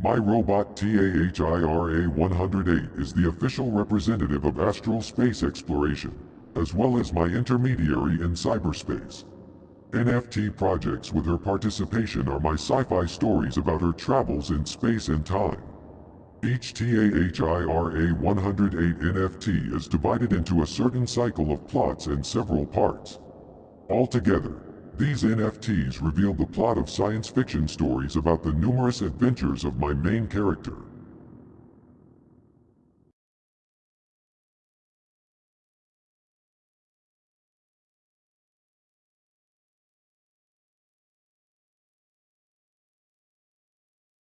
My robot TAHIRA 108 is the official representative of astral space exploration, as well as my intermediary in cyberspace. NFT projects with her participation are my sci-fi stories about her travels in space and time. Each TAHIRA 108 NFT is divided into a certain cycle of plots and several parts. Altogether, these NFTs reveal the plot of science fiction stories about the numerous adventures of my main character.